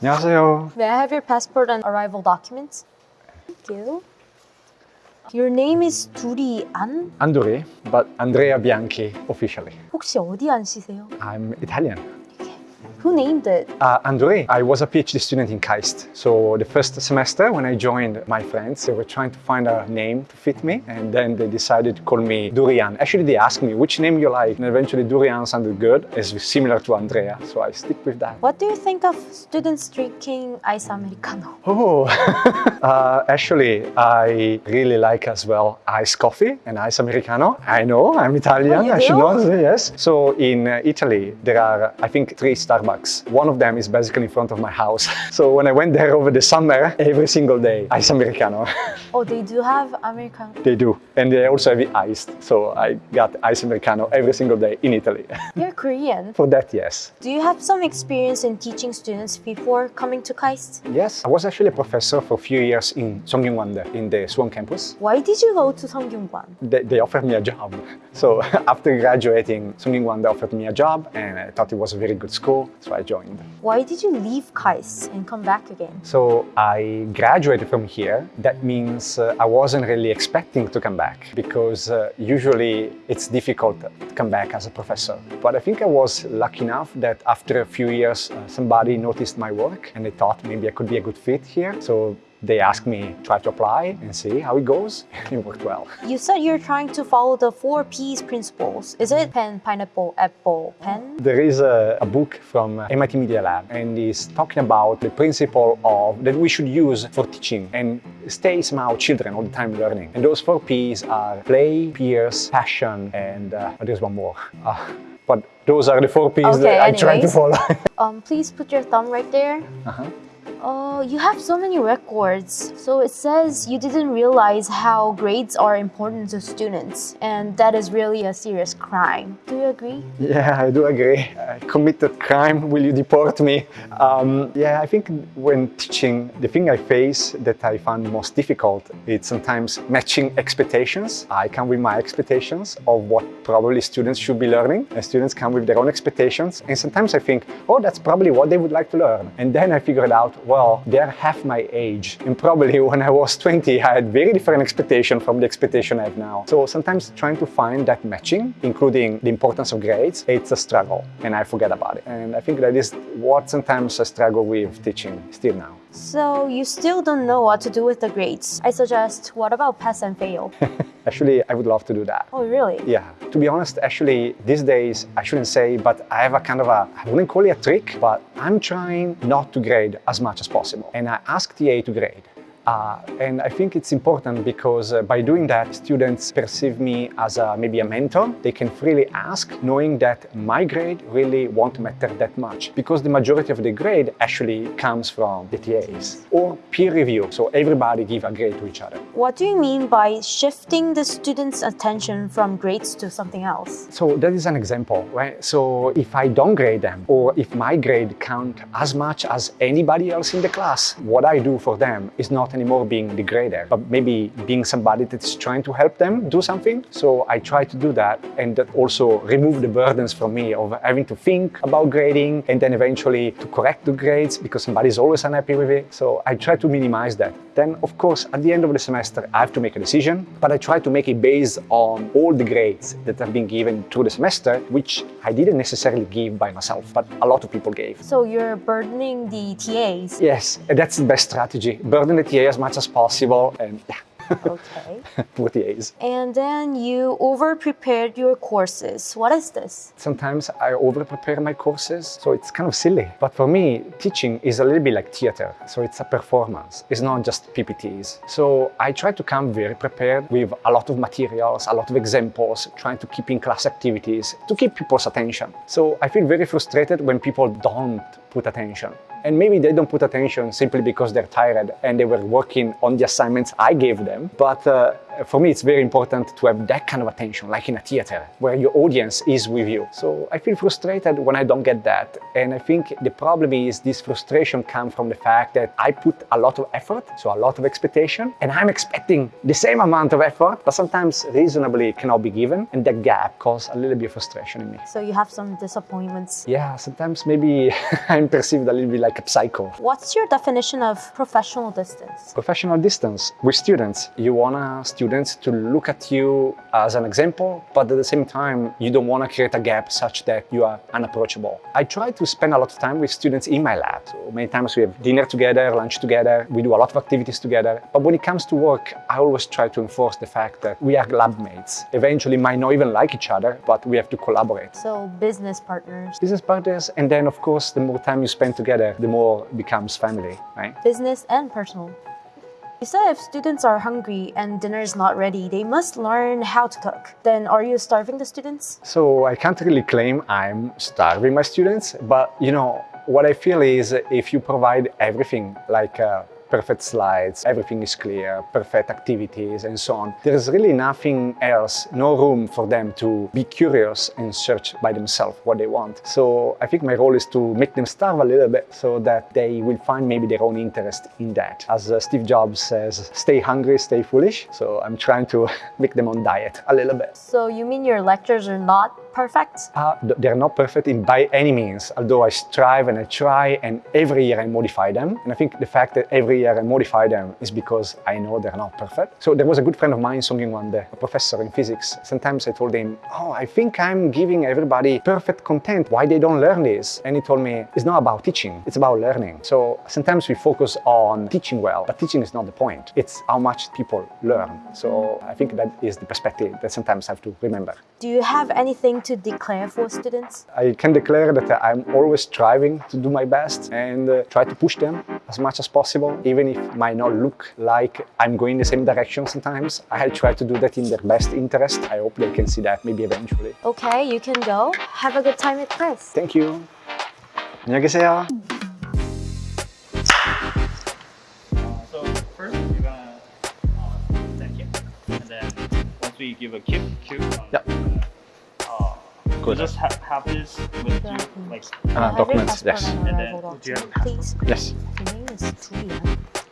안녕하세요. May I have your passport and arrival documents? Thank you. Your name is 두리 안? Andori, but Andrea Bianchi officially. 혹시 어디 안씨세요? I'm Italian. Who named it? Uh, Andrei, I was a PhD student in KAIST. So the first semester when I joined my friends, they were trying to find a name to fit me and then they decided to call me Durian. Actually, they asked me which name you like and eventually Durian sounded good. It's similar to Andrea, so I stick with that. What do you think of students drinking ice americano? Oh, uh, actually, I really like as well iced coffee and ice americano. I know, I'm Italian, Oh, I should know, yes. So in uh, Italy, there are, I think, three Starbucks. One of them is basically in front of my house. So when I went there over the summer, every single day, ice americano. Oh, they do have americano. they do. And they also have it iced. So I got ice americano every single day in Italy. You're Korean. For that, yes. Do you have some experience in teaching students before coming to KAIST? Yes, I was actually a professor for a few years in Sungkyunkwandae in the Suwon campus. Why did you go to Sungkyunkwan? they, they offered me a job. So after graduating, Sunning Wanda offered me a job and I thought it was a very good school, so I joined. Why did you leave KAIST and come back again? So I graduated from here. That means uh, I wasn't really expecting to come back because uh, usually it's difficult to come back as a professor. But I think I was lucky enough that after a few years, uh, somebody noticed my work and they thought maybe I could be a good fit here. So they asked me try to apply and see how it goes. it worked well. You said you're trying to follow the four P's principles. Is it pen, pineapple, apple, pen? There is a, a book from MIT Media Lab and is talking about the principle of that we should use for teaching and stay somehow children all the time learning. And those four P's are play, peers, passion, and uh, there's one more. Uh, but those are the four P's Okay, that I try to anyways. follow. Um, please put your thumb right there. Uh-huh. Oh, you have so many records. So it says you didn't realize how grades are important to students, and that is really a serious crime. Do you agree? Yeah, I do agree. I committed crime. Will you deport me? Um, yeah, I think when teaching, the thing I face that I find most difficult is sometimes matching expectations. I come with my expectations of what probably students should be learning, and students come with their own expectations. And sometimes I think, oh, that's probably what they would like to learn. And then I figured out, well, they're half my age. And probably when I was 20, I had very different expectation from the expectation I have now. So sometimes trying to find that matching, including the importance of grades, it's a struggle and I forget about it. And I think that is what sometimes I struggle with teaching still now. So you still don't know what to do with the grades. I suggest, what about pass and fail? Actually, I would love to do that. oh, really? Yeah, to be honest, actually, these days, I shouldn't say, but I have a kind of a, I wouldn't call it a trick, but I'm trying not to grade as much as possible. And I ask TA to grade. Uh, and I think it's important because uh, by doing that, students perceive me as a, maybe a mentor. They can freely ask, knowing that my grade really won't matter that much because the majority of the grade actually comes from the TAs or peer review. So everybody give a grade to each other. What do you mean by shifting the students' attention from grades to something else? So that is an example, right? So if I don't grade them or if my grade count as much as anybody else in the class, what I do for them is not anymore being the grader, but maybe being somebody that is trying to help them do something. So I try to do that and that also remove the burdens from me of having to think about grading and then eventually to correct the grades because somebody is always unhappy with it. So I try to minimize that. Then of course at the end of the semester I have to make a decision, but I try to make it based on all the grades that have been given through the semester, which I didn't necessarily give by myself, but a lot of people gave. So you're burdening the TAs. Yes, that's the best strategy. Burden the As much as possible and yeah, Okay. poor TAs. And then you over prepared your courses. What is this? Sometimes I over prepare my courses, so it's kind of silly. But for me, teaching is a little bit like theater, so it's a performance. It's not just PPTs. So I try to come very prepared with a lot of materials, a lot of examples, trying to keep in class activities to keep people's attention. So I feel very frustrated when people don't put attention. And maybe they don't put attention simply because they're tired and they were working on the assignments I gave them. But uh, for me, it's very important to have that kind of attention, like in a theater, where your audience is with you. So I feel frustrated when I don't get that. And I think the problem is this frustration comes from the fact that I put a lot of effort, so a lot of expectation, and I'm expecting the same amount of effort, but sometimes reasonably cannot be given. And that gap causes a little bit of frustration in me. So you have some disappointments. Yeah, sometimes maybe I'm perceived a little bit like a psycho. What's your definition of professional distance? Professional distance with students. You want students to look at you as an example, but at the same time, you don't want to create a gap such that you are unapproachable. I try to spend a lot of time with students in my lab. So many times we have dinner together, lunch together, we do a lot of activities together. But when it comes to work, I always try to enforce the fact that we are lab mates. Eventually might not even like each other, but we have to collaborate. So business partners. Business partners, and then of course, the more time you spend together, the more it becomes family, right? Business and personal. You said if students are hungry and dinner is not ready, they must learn how to cook. Then are you starving the students? So I can't really claim I'm starving my students, but you know, what I feel is if you provide everything like uh, perfect slides, everything is clear, perfect activities and so on. There's really nothing else, no room for them to be curious and search by themselves what they want. So I think my role is to make them starve a little bit so that they will find maybe their own interest in that. As uh, Steve Jobs says, stay hungry, stay foolish. So I'm trying to make them on diet a little bit. So you mean your lectures are not perfect? Uh, they're not perfect in by any means, although I strive and I try and every year I modify them. And I think the fact that every year I modify them is because I know they're not perfect. So there was a good friend of mine, Song Yun Wan, a professor in physics. Sometimes I told him, oh, I think I'm giving everybody perfect content. Why they don't learn this? And he told me, it's not about teaching, it's about learning. So sometimes we focus on teaching well, but teaching is not the point. It's how much people learn. So I think that is the perspective that sometimes I have to remember. Do you have anything to declare for students? I can declare that I'm always striving to do my best and uh, try to push them as much as possible, even if it might not look like I'm going the same direction sometimes, I try to do that in their best interest. I hope they can see that maybe eventually. Okay, you can go. Have a good time at KAIST. Thank you. 안녕히 계세요. Uh, you give a kip cue. Um, yeah. Uh, uh Good. Just ha have this with yeah. you, like uh, documents. Yes. And then, do you have passport? Yes. Is Julia.